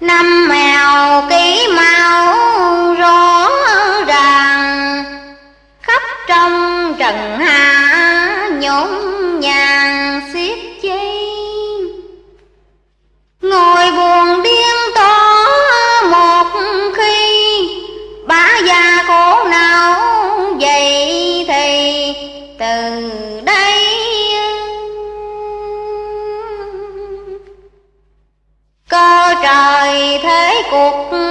năm mèo ký mau rõ ràng khắp trong trần hạ open.